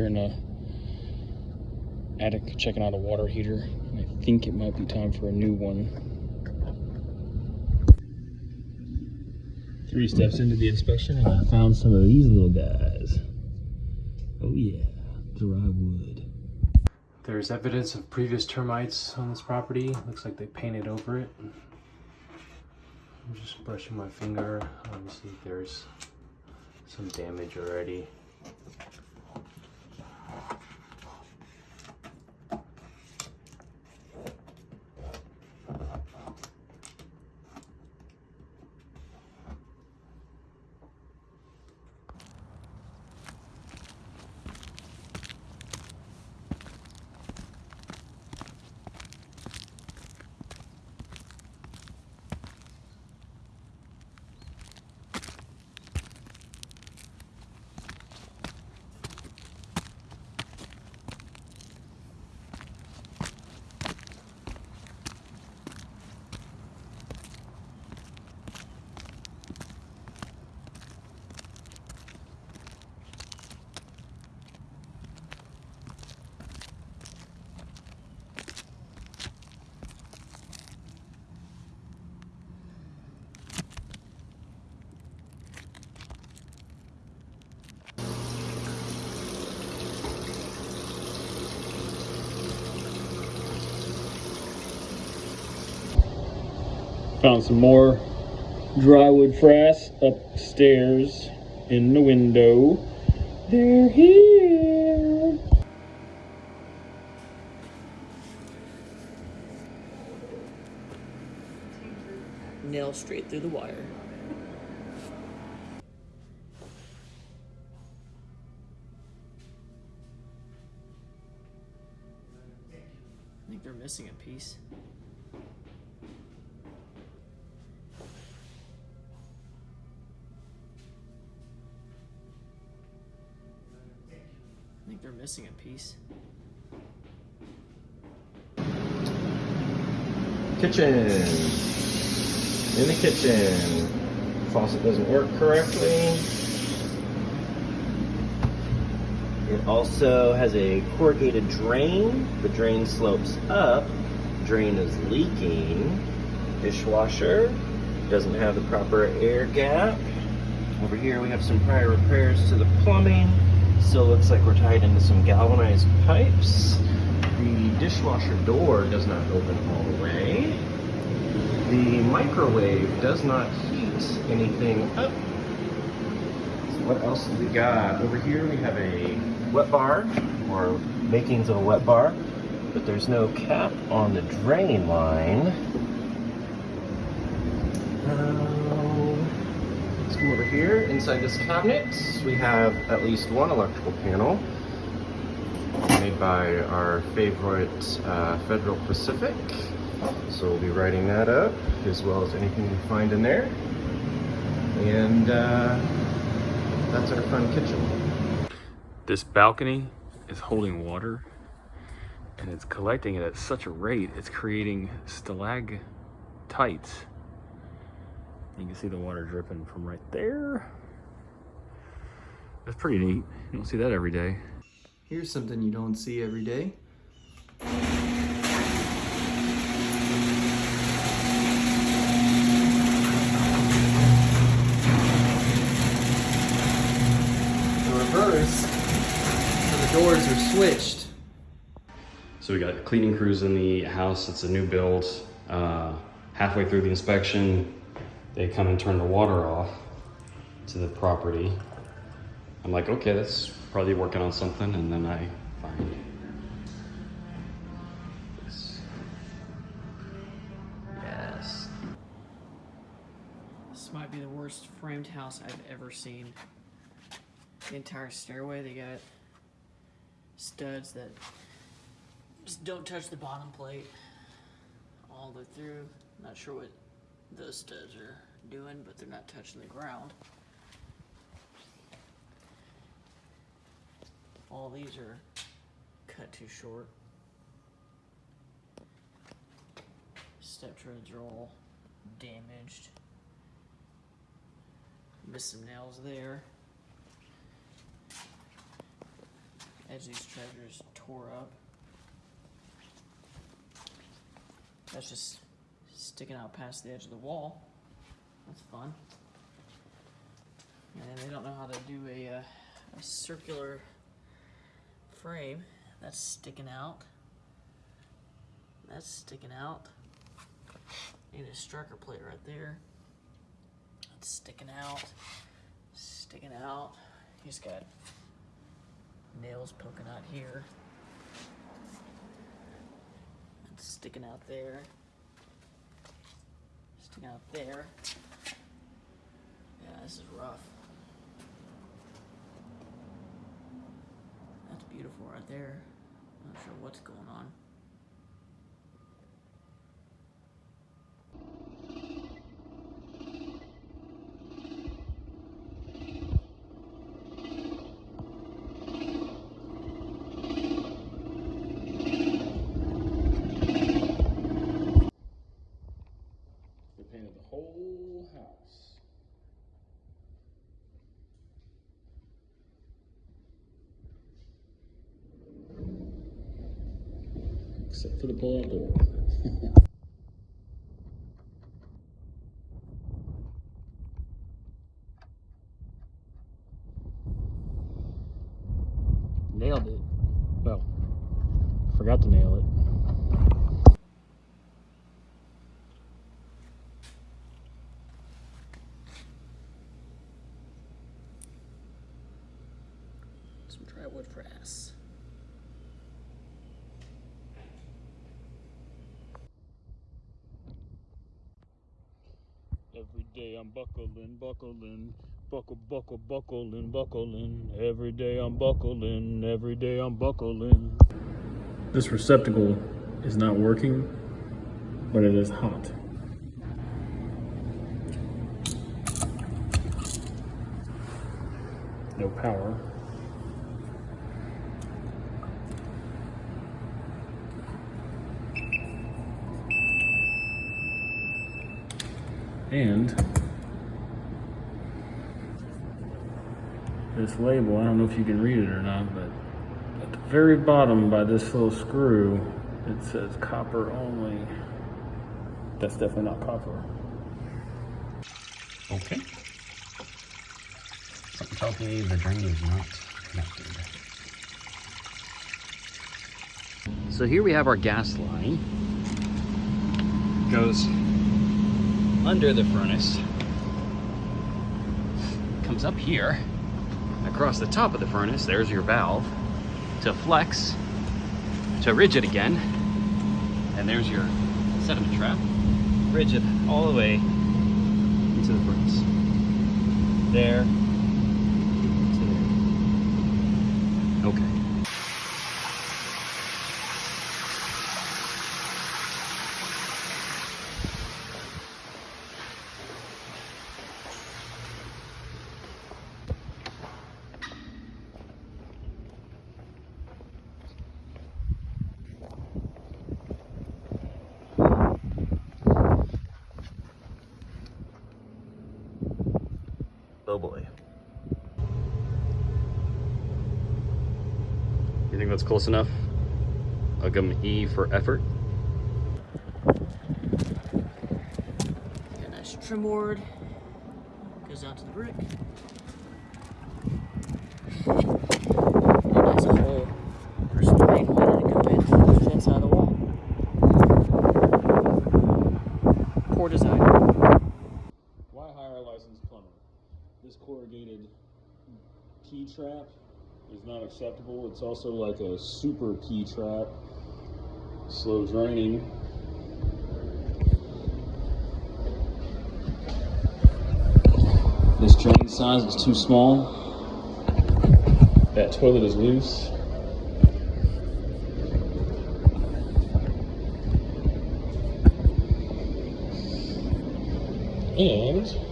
here in the attic checking out a water heater. I think it might be time for a new one. Three steps into the inspection and I found some of these little guys. Oh yeah, dry wood. There's evidence of previous termites on this property. Looks like they painted over it. I'm just brushing my finger. Let me see if there's some damage already. Found some more drywood frass upstairs in the window. They're here. Nail straight through the wire. I think they're missing a piece. They're missing a piece. Kitchen. In the kitchen. Faucet doesn't work correctly. It also has a corrugated drain. The drain slopes up. Drain is leaking. Dishwasher doesn't have the proper air gap. Over here we have some prior repairs to the plumbing. Still looks like we're tied into some galvanized pipes. The dishwasher door does not open all the way. The microwave does not heat anything up. So what else do we got? Over here we have a wet bar, or makings of a wet bar, but there's no cap on the drain line. Um, come over here. Inside this cabinet, we have at least one electrical panel made by our favorite uh, Federal Pacific. So we'll be writing that up, as well as anything we find in there. And uh, that's our fun kitchen. This balcony is holding water and it's collecting it at such a rate, it's creating stalactites. You can see the water dripping from right there. That's pretty neat. You don't see that every day. Here's something you don't see every day. The reverse, so the doors are switched. So we got cleaning crews in the house. It's a new build. Uh, halfway through the inspection, they come and turn the water off to the property. I'm like, okay, that's probably working on something. And then I find this. Yes. This might be the worst framed house I've ever seen. The entire stairway, they got studs that just don't touch the bottom plate all the way through. Not sure what those studs are doing, but they're not touching the ground. All these are cut too short. Step treads are all damaged. Missed some nails there. edge these treasures tore up. That's just sticking out past the edge of the wall. That's fun. And they don't know how to do a, uh, a circular frame. That's sticking out. That's sticking out. Need a striker plate right there. That's sticking out. Sticking out. He's got nails poking out here. That's sticking out there. Out there. Yeah, this is rough. That's beautiful right there. Not sure what's going on. Except for the pull-out door. Nailed it. Well, forgot to nail it. Some dry wood frass. Every day I'm buckling, buckling, buckle, buckle, buckling, buckling. Every day I'm buckling, every day I'm buckling. This receptacle is not working, but it is hot. No power. And this label, I don't know if you can read it or not, but at the very bottom by this little screw, it says copper only. That's definitely not copper. Okay. Something tells me the drain is not connected. So here we have our gas line. Goes under the furnace. Comes up here. Across the top of the furnace, there's your valve. To flex, to rigid again. And there's your sediment trap. Rigid all the way into the furnace. There. To there. Okay. Oh boy. You think that's close enough? I'll give 'em E for effort. Got a nice trim board. Goes down to the brick. Nice hole for some rain water to go in to the inside of the wall. Poor design. Why hire a licensed plumber? This corrugated P trap is not acceptable. It's also like a super P trap. Slow draining. This drain size is too small. That toilet is loose. And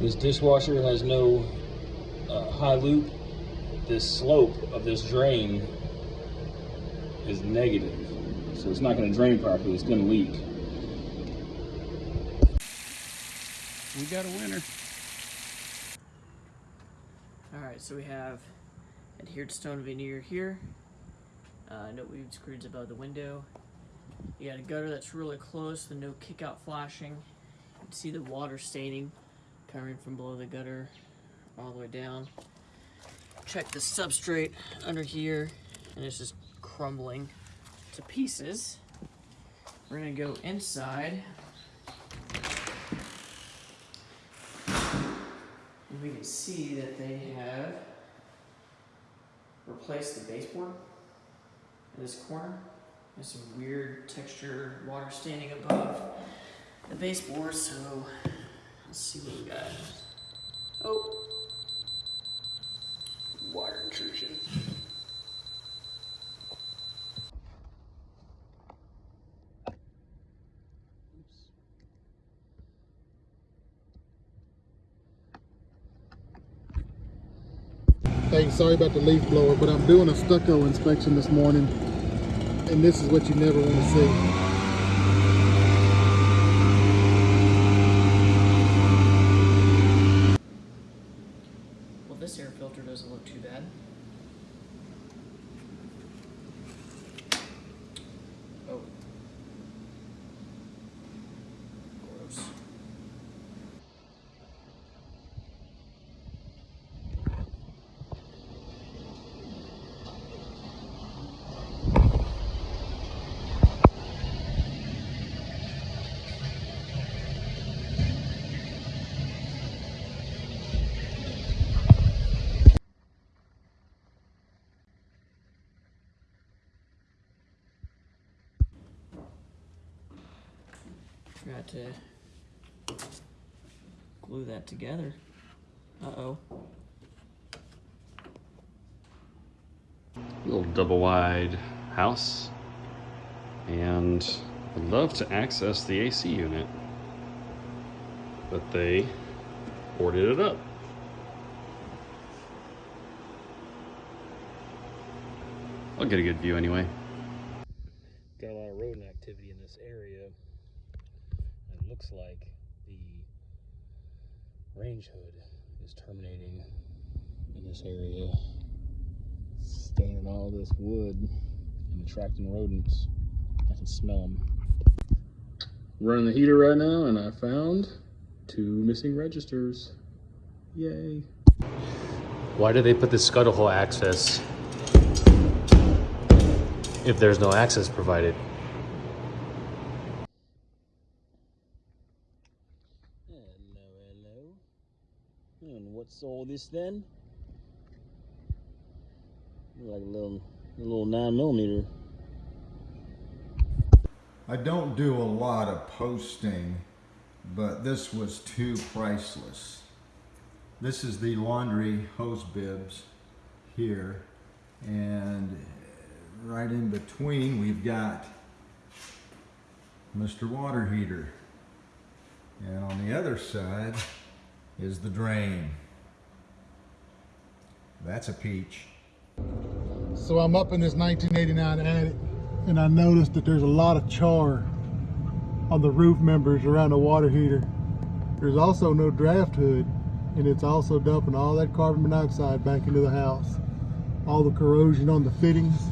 this dishwasher has no uh, high loop. This slope of this drain is negative. So it's not going to drain properly, it's going to leak. We got a winner. Alright, so we have adhered stone veneer here. Uh, no weep screeds above the window. You got a gutter that's really close, the no kick out flashing. You can see the water staining coming from below the gutter all the way down. Check the substrate under here, and it's just crumbling to pieces. We're gonna go inside. And we can see that they have replaced the baseboard in this corner. There's some weird texture water standing above the baseboard, so let's see what we got. Oh, water intrusion. Hey, sorry about the leaf blower, but I'm doing a stucco inspection this morning, and this is what you never want to see. Well, this doesn't look too bad. Oh. Forgot to glue that together. Uh oh. Little double wide house. And I'd love to access the AC unit. But they boarded it up. I'll get a good view anyway. Got a lot of rodent activity in this area. Looks like the range hood is terminating in this area, staining all this wood and attracting rodents. I can smell them. Running the heater right now, and I found two missing registers. Yay. Why do they put the scuttle hole access if there's no access provided? All this then? Like a little, a little nine millimeter. I don't do a lot of posting, but this was too priceless. This is the laundry hose bibs here, and right in between we've got Mr. Water Heater. And on the other side is the drain. That's a peach. So I'm up in this 1989 attic, and I noticed that there's a lot of char on the roof members around the water heater. There's also no draft hood, and it's also dumping all that carbon monoxide back into the house. All the corrosion on the fittings